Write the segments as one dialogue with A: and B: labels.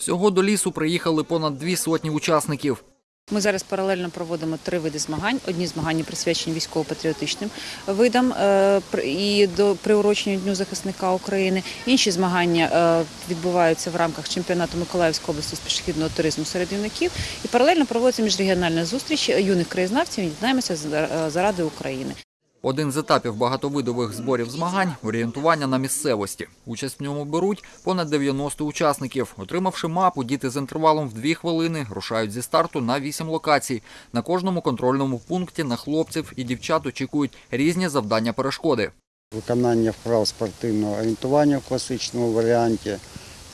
A: Всього до лісу приїхали понад дві сотні учасників.
B: Ми зараз паралельно проводимо три види змагань. Одні змагання присвячені військово-патріотичним видам е, і до приуроченню Дню захисника України. Інші змагання е, відбуваються в рамках чемпіонату Миколаївської області з пішохідного туризму серед юнаків. І паралельно проводиться міжрегіональна зустріч юних краєзнавців. Єднаємося за- заради України.
A: Один з етапів багатовидових зборів змагань – орієнтування на місцевості. Участь в ньому беруть понад 90 учасників. Отримавши мапу, діти з інтервалом в 2 хвилини рушають зі старту на 8 локацій. На кожному контрольному пункті на хлопців і дівчат очікують різні завдання перешкоди.
C: виконання вправ спортивного орієнтування в класичному варіанті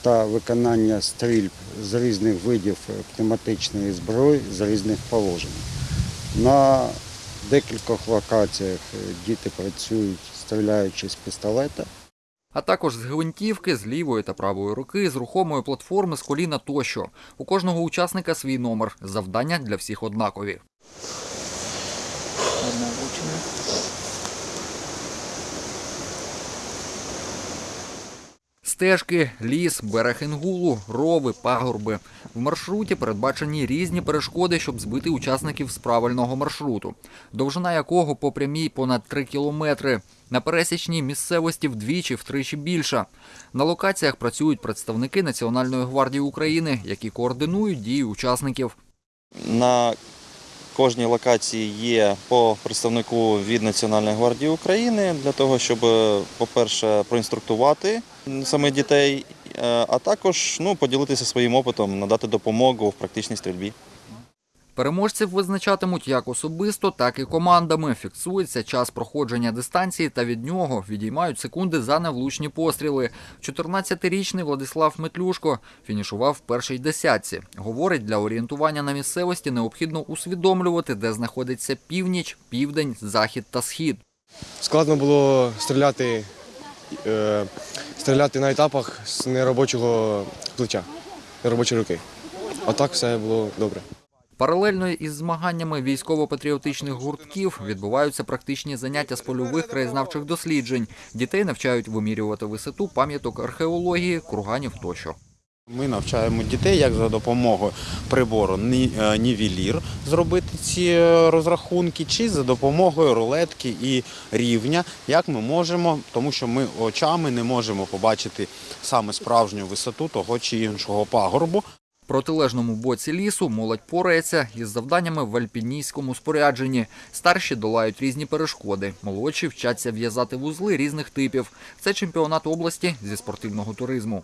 C: та виконання стрільб з різних видів пневматичної зброї з різних положень. На декількох локаціях е, діти працюють, стріляючи з пістолета.
A: А також з гвинтівки, з лівої та правої руки, з рухомої платформи, з коліна тощо. У кожного учасника свій номер. Завдання для всіх однакові. Стежки, ліс, берег Інгулу, рови, пагорби. В маршруті передбачені різні перешкоди, щоб збити учасників з правильного маршруту, довжина якого по прямій понад 3 кілометри. На пересічній місцевості вдвічі-втричі більша. На локаціях працюють представники Національної гвардії України, які координують дії учасників.
D: На кожній локації є по представнику від Національної гвардії України для того, щоб, по-перше, проінструктувати саме дітей, е, а також ну, поділитися своїм опитом, надати допомогу в практичній стрільбі.
A: Переможців визначатимуть як особисто, так і командами. Фіксується час проходження дистанції та від нього відіймають секунди за невлучні постріли. 14-річний Владислав Метлюшко фінішував в першій десятці. Говорить, для орієнтування на місцевості необхідно усвідомлювати, де знаходиться північ, південь, захід та схід.
E: Складно було стріляти, е, стріляти на етапах з неробочого плеча, неробочої руки. А так все було добре.
A: Паралельно із змаганнями військово-патріотичних гуртків відбуваються практичні заняття з польових краєзнавчих досліджень. Дітей навчають вимірювати висоту пам'яток археології, курганів тощо.
F: Ми навчаємо дітей, як за допомогою прибору е, нівелір зробити ці е, розрахунки, чи за допомогою рулетки і рівня, як ми можемо, тому що ми очами не можемо побачити саме справжню висоту того чи іншого пагорбу.
A: Протилежному боці лісу молодь порається із завданнями в альпіністському спорядженні. Старші долають різні перешкоди, молодші вчаться в'язати вузли різних типів. Це чемпіонат області зі спортивного туризму.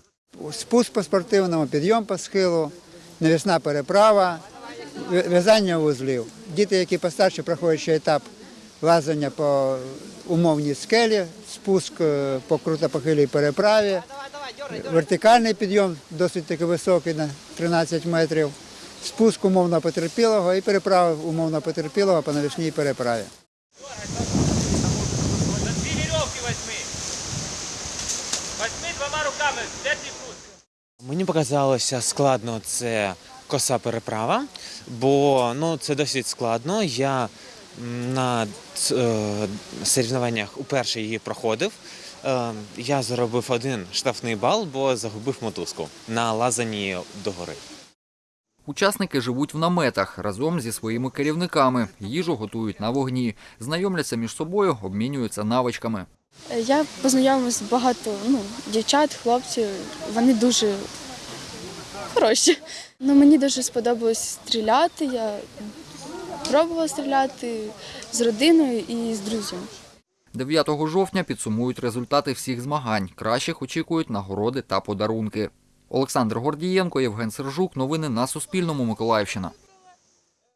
G: спуск по спортивному, підйом по схилу, навісна переправа, в'я- в'язання вузлів. Діти, які постарше проходять ще етап лазання по умовній скелі, спуск е, по крутопохилій переправі, вертикальний підйом досить таки високий на 13 метрів, спуск умовно потерпілого і переправа умовно потерпілого по навісній переправі.
H: Дві вірьовки возьми. Возьми двома руками, де твій пруд?
I: Мені показалося складно це коса переправа, бо ну, це досить складно. Я на е, соревнованнях уперше її проходив. Е, я заробив один штрафний бал, бо загубив мотузку на лазанні догори.
A: Учасники живуть в наметах разом зі своїми керівниками. Їжу готують на вогні, знайомляться між собою, обмінюються навичками.
J: Я познайомилася з багато ну, дівчат, хлопців. Вони дуже хороші. Ну, мені дуже сподобалось стріляти. Я пробувала стріляти з родиною і з друзями.
A: 9 жовтня підсумують результати всіх змагань. Кращих очікують нагороди та подарунки. Олександр Гордієнко, Євген Сержук. Новини на Суспільному. Миколаївщина.